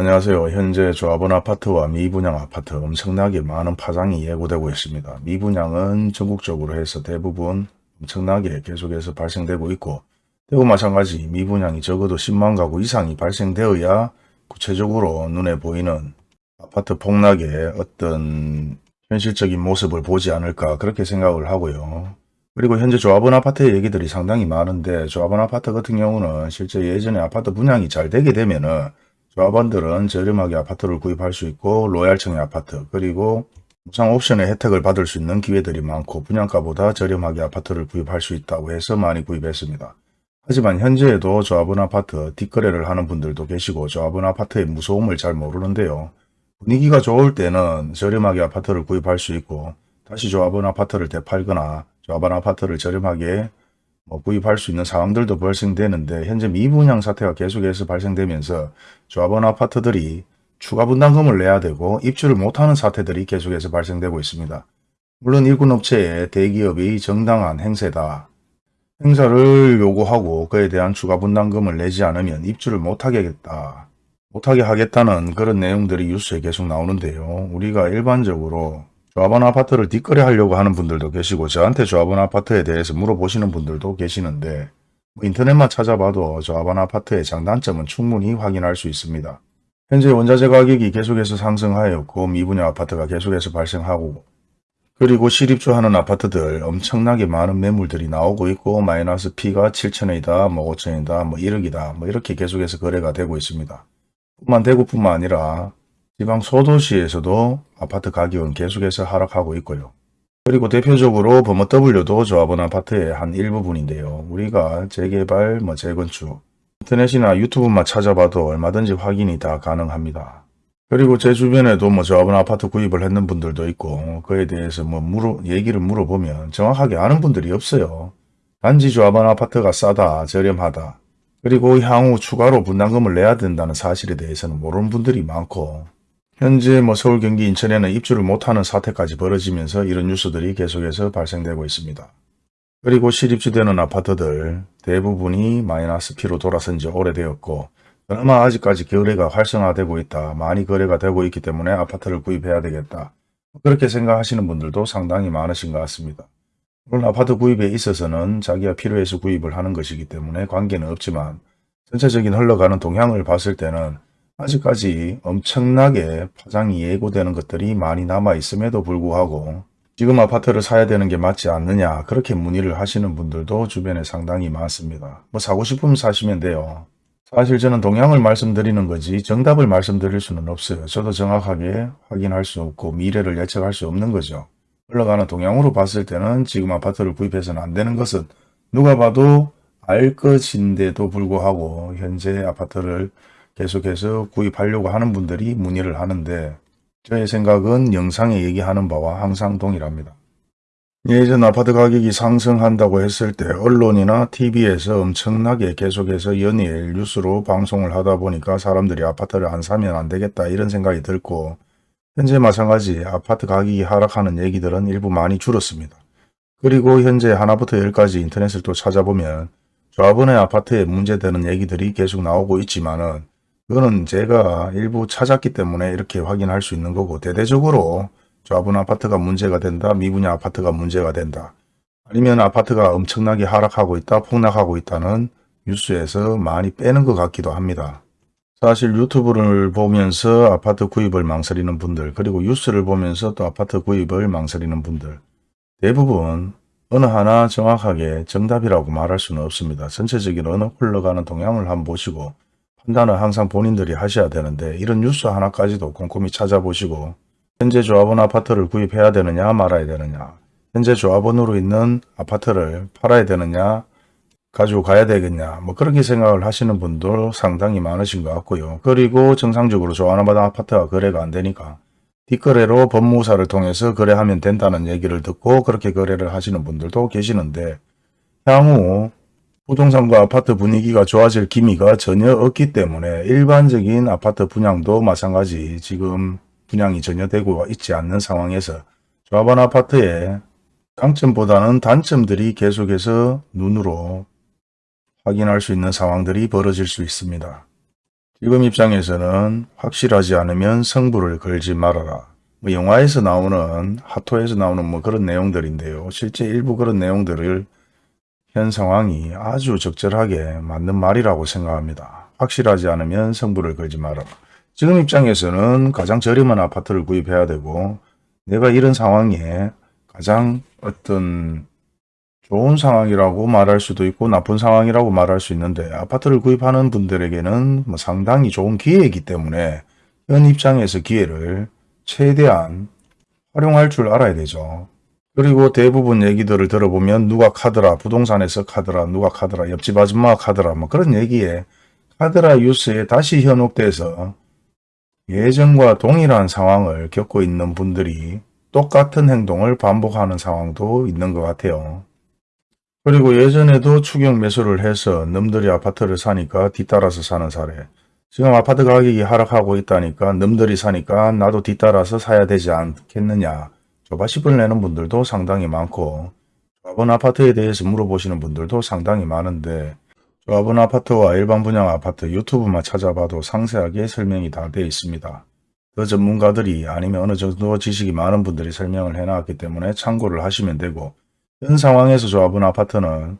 안녕하세요. 현재 조합원 아파트와 미분양 아파트 엄청나게 많은 파장이 예고되고 있습니다. 미분양은 전국적으로 해서 대부분 엄청나게 계속해서 발생되고 있고 대구 마찬가지 미분양이 적어도 10만 가구 이상이 발생되어야 구체적으로 눈에 보이는 아파트 폭락의 어떤 현실적인 모습을 보지 않을까 그렇게 생각을 하고요. 그리고 현재 조합원 아파트의 얘기들이 상당히 많은데 조합원 아파트 같은 경우는 실제 예전에 아파트 분양이 잘 되게 되면은 조합원들은 저렴하게 아파트를 구입할 수 있고 로얄층의 아파트 그리고 무상 옵션의 혜택을 받을 수 있는 기회들이 많고 분양가보다 저렴하게 아파트를 구입할 수 있다고 해서 많이 구입했습니다. 하지만 현재에도 조합원 아파트 뒷거래를 하는 분들도 계시고 조합원 아파트의 무서움을 잘 모르는데요. 분위기가 좋을 때는 저렴하게 아파트를 구입할 수 있고 다시 조합원 아파트를 되팔거나 조합원 아파트를 저렴하게 뭐 구입할 수 있는 상황들도 발생되는데 현재 미분양 사태가 계속해서 발생되면서 조합원 아파트들이 추가 분담금을 내야 되고 입주를 못하는 사태들이 계속해서 발생되고 있습니다. 물론 일군 업체의 대기업이 정당한 행세다. 행사를 요구하고 그에 대한 추가 분담금을 내지 않으면 입주를 못하게 하겠다. 못하게 하겠다는 그런 내용들이 뉴스에 계속 나오는데요. 우리가 일반적으로 조합원 아파트를 뒷거래 하려고 하는 분들도 계시고 저한테 조합원 아파트에 대해서 물어보시는 분들도 계시는데 뭐 인터넷만 찾아봐도 조합원 아파트의 장단점은 충분히 확인할 수 있습니다. 현재 원자재 가격이 계속해서 상승하였고 미분양 아파트가 계속해서 발생하고 그리고 실입주하는 아파트들 엄청나게 많은 매물들이 나오고 있고 마이너스 P가 7천원이다 뭐 5천원이다 뭐 1억이다 뭐 이렇게 계속해서 거래가 되고 있습니다. 뿐만 대구뿐만 아니라 지방 소도시에서도 아파트 가격은 계속해서 하락하고 있고요. 그리고 대표적으로 범어W도 조합원 아파트의 한 일부분인데요. 우리가 재개발, 뭐 재건축, 인터넷이나 유튜브만 찾아봐도 얼마든지 확인이 다 가능합니다. 그리고 제 주변에도 뭐 조합원 아파트 구입을 했는 분들도 있고 그에 대해서 뭐 물어, 얘기를 물어보면 정확하게 아는 분들이 없어요. 단지 조합원 아파트가 싸다, 저렴하다. 그리고 향후 추가로 분담금을 내야 된다는 사실에 대해서는 모르는 분들이 많고 현재 뭐 서울, 경기, 인천에는 입주를 못하는 사태까지 벌어지면서 이런 뉴스들이 계속해서 발생되고 있습니다. 그리고 실입주되는 아파트들 대부분이 마이너스 P로 돌아선 지 오래되었고 그나마 아직까지 거래가 활성화되고 있다. 많이 거래가 되고 있기 때문에 아파트를 구입해야 되겠다. 그렇게 생각하시는 분들도 상당히 많으신 것 같습니다. 물론 아파트 구입에 있어서는 자기가 필요해서 구입을 하는 것이기 때문에 관계는 없지만 전체적인 흘러가는 동향을 봤을 때는 아직까지 엄청나게 파장이 예고되는 것들이 많이 남아 있음에도 불구하고 지금 아파트를 사야 되는 게 맞지 않느냐 그렇게 문의를 하시는 분들도 주변에 상당히 많습니다. 뭐 사고 싶으면 사시면 돼요. 사실 저는 동향을 말씀드리는 거지 정답을 말씀드릴 수는 없어요. 저도 정확하게 확인할 수 없고 미래를 예측할 수 없는 거죠. 흘러가는 동향으로 봤을 때는 지금 아파트를 구입해서는 안 되는 것은 누가 봐도 알 것인데도 불구하고 현재 아파트를 계속해서 구입하려고 하는 분들이 문의를 하는데 저의 생각은 영상에 얘기하는 바와 항상 동일합니다. 예전 아파트 가격이 상승한다고 했을 때 언론이나 TV에서 엄청나게 계속해서 연일 뉴스로 방송을 하다 보니까 사람들이 아파트를 안 사면 안 되겠다 이런 생각이 들고 현재 마찬가지 아파트 가격이 하락하는 얘기들은 일부 많이 줄었습니다. 그리고 현재 하나부터 열까지 인터넷을 또 찾아보면 조합원의 아파트에 문제되는 얘기들이 계속 나오고 있지만 은 그거는 제가 일부 찾았기 때문에 이렇게 확인할 수 있는 거고 대대적으로 조합원 아파트가 문제가 된다. 미분양 아파트가 문제가 된다. 아니면 아파트가 엄청나게 하락하고 있다. 폭락하고 있다는 뉴스에서 많이 빼는 것 같기도 합니다. 사실 유튜브를 보면서 아파트 구입을 망설이는 분들 그리고 뉴스를 보면서 또 아파트 구입을 망설이는 분들 대부분 어느 하나 정확하게 정답이라고 말할 수는 없습니다. 전체적인 어느 흘러가는 동향을 한번 보시고 판단은 항상 본인들이 하셔야 되는데 이런 뉴스 하나까지도 꼼꼼히 찾아보시고 현재 조합원 아파트를 구입해야 되느냐 말아야 되느냐 현재 조합원으로 있는 아파트를 팔아야 되느냐 가지고 가야 되겠냐 뭐 그렇게 생각을 하시는 분도 상당히 많으신 것 같고요. 그리고 정상적으로 조합원마다 아파트가 거래가 안 되니까 뒷거래로 법무사를 통해서 거래하면 된다는 얘기를 듣고 그렇게 거래를 하시는 분들도 계시는데 향후 부동산과 아파트 분위기가 좋아질 기미가 전혀 없기 때문에 일반적인 아파트 분양도 마찬가지 지금 분양이 전혀 되고 있지 않는 상황에서 조합원 아파트의 장점보다는 단점들이 계속해서 눈으로 확인할 수 있는 상황들이 벌어질 수 있습니다. 지금 입장에서는 확실하지 않으면 성부를 걸지 말아라. 뭐 영화에서 나오는 하토에서 나오는 뭐 그런 내용들인데요. 실제 일부 그런 내용들을 현 상황이 아주 적절하게 맞는 말이라고 생각합니다. 확실하지 않으면 성부를 걸지 말아라. 지금 입장에서는 가장 저렴한 아파트를 구입해야 되고 내가 이런 상황에 가장 어떤 좋은 상황이라고 말할 수도 있고 나쁜 상황이라고 말할 수 있는데 아파트를 구입하는 분들에게는 뭐 상당히 좋은 기회이기 때문에 현 입장에서 기회를 최대한 활용할 줄 알아야 되죠. 그리고 대부분 얘기들을 들어보면 누가 카드라, 부동산에서 카드라, 누가 카드라, 옆집 아줌마가 카드라 뭐 그런 얘기에 카드라 뉴스에 다시 현혹돼서 예전과 동일한 상황을 겪고 있는 분들이 똑같은 행동을 반복하는 상황도 있는 것 같아요. 그리고 예전에도 추경 매수를 해서 놈들이 아파트를 사니까 뒤따라서 사는 사례. 지금 아파트 가격이 하락하고 있다니까 놈들이 사니까 나도 뒤따라서 사야 되지 않겠느냐. 조바심을 내는 분들도 상당히 많고 조합원 아파트에 대해서 물어보시는 분들도 상당히 많은데 조합원 아파트와 일반 분양 아파트 유튜브만 찾아봐도 상세하게 설명이 다 되어 있습니다. 그 전문가들이 아니면 어느 정도 지식이 많은 분들이 설명을 해놨기 때문에 참고를 하시면 되고 현 상황에서 조합원 아파트는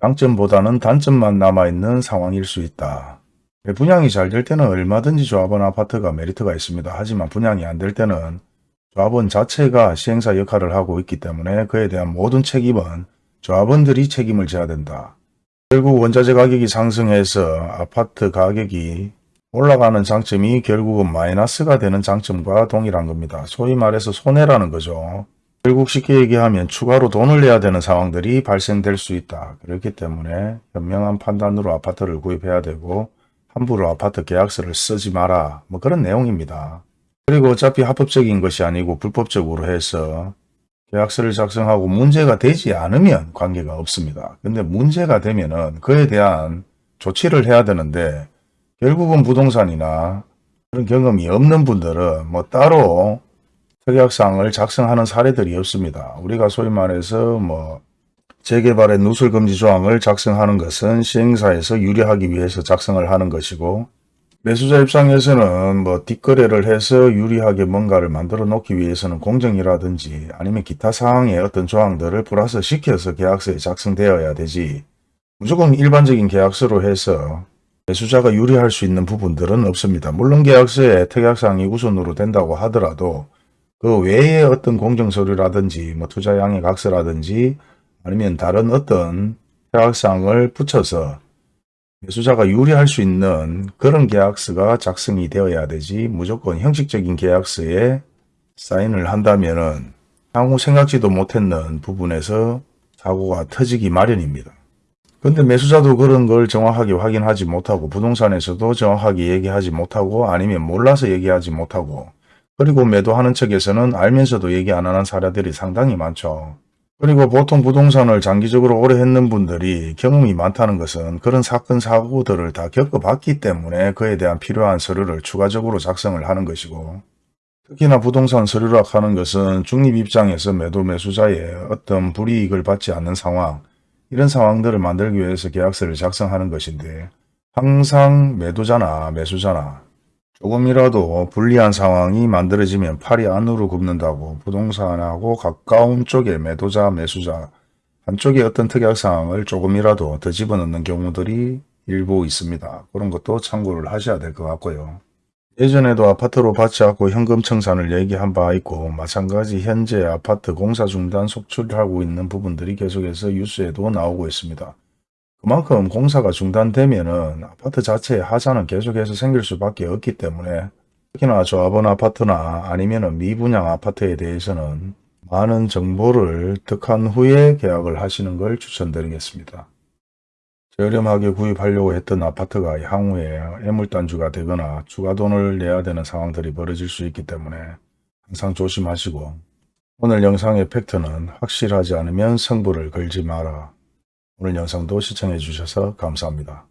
장점보다는 단점만 남아있는 상황일 수 있다. 분양이 잘 될 때는 얼마든지 조합원 아파트가 메리트가 있습니다. 하지만 분양이 안 될 때는 조합원 자체가 시행사 역할을 하고 있기 때문에 그에 대한 모든 책임은 조합원들이 책임을 져야 된다. 결국 원자재 가격이 상승해서 아파트 가격이 올라가는 장점이 결국은 마이너스가 되는 장점과 동일한 겁니다. 소위 말해서 손해라는 거죠. 결국 쉽게 얘기하면 추가로 돈을 내야 되는 상황들이 발생될 수 있다. 그렇기 때문에 현명한 판단으로 아파트를 구입해야 되고 함부로 아파트 계약서를 쓰지 마라. 뭐 그런 내용입니다. 그리고 어차피 합법적인 것이 아니고 불법적으로 해서 계약서를 작성하고 문제가 되지 않으면 관계가 없습니다. 근데 문제가 되면 은 그에 대한 조치를 해야 되는데 결국은 부동산이나 그런 경험이 없는 분들은 뭐 따로 특약사항을 작성하는 사례들이 없습니다. 우리가 소위 말해서 뭐 재개발의 누설금지 조항을 작성하는 것은 시행사에서 유리하기 위해서 작성을 하는 것이고 매수자 입장에서는 뭐 뒷거래를 해서 유리하게 뭔가를 만들어 놓기 위해서는 공정이라든지 아니면 기타 사항의 어떤 조항들을 플러스 시켜서 계약서에 작성되어야 되지 무조건 일반적인 계약서로 해서 매수자가 유리할 수 있는 부분들은 없습니다. 물론 계약서에 특약사항이 우선으로 된다고 하더라도 그 외에 어떤 공정서류라든지 뭐 투자양의 각서라든지 아니면 다른 어떤 특약사항을 붙여서 매수자가 유리할 수 있는 그런 계약서가 작성이 되어야 되지 무조건 형식적인 계약서에 사인을 한다면 향후 생각지도 못했는 부분에서 사고가 터지기 마련입니다. 근데 매수자도 그런 걸 정확하게 확인하지 못하고 부동산에서도 정확하게 얘기하지 못하고 아니면 몰라서 얘기하지 못하고 그리고 매도하는 측에서는 알면서도 얘기 안 하는 사례들이 상당히 많죠. 그리고 보통 부동산을 장기적으로 오래 했는 분들이 경험이 많다는 것은 그런 사건 사고들을 다 겪어봤기 때문에 그에 대한 필요한 서류를 추가적으로 작성을 하는 것이고 특히나 부동산 서류락 하는 것은 중립 입장에서 매도 매수자의 어떤 불이익을 받지 않는 상황 이런 상황들을 만들기 위해서 계약서를 작성하는 것인데 항상 매도자나 매수자나 조금이라도 불리한 상황이 만들어지면 팔이 안으로 굽는다고 부동산하고 가까운 쪽에 매도자, 매수자 한쪽에 어떤 특약사항을 조금이라도 더 집어넣는 경우들이 일부 있습니다. 그런 것도 참고를 하셔야 될 것 같고요. 예전에도 아파트로 받지 않고 현금 청산을 얘기한 바 있고 마찬가지 현재 아파트 공사 중단 속출하고 있는 부분들이 계속해서 뉴스에도 나오고 있습니다. 그만큼 공사가 중단되면 아파트 자체의 하자는 계속해서 생길 수밖에 없기 때문에 특히나 조합원 아파트나 아니면 미분양 아파트에 대해서는 많은 정보를 득한 후에 계약을 하시는 걸 추천드리겠습니다. 저렴하게 구입하려고 했던 아파트가 향후에 애물단주가 되거나 추가 돈을 내야 되는 상황들이 벌어질 수 있기 때문에 항상 조심하시고 오늘 영상의 팩트는 확실하지 않으면 성부를 걸지 마라. 오늘 영상도 시청해 주셔서 감사합니다.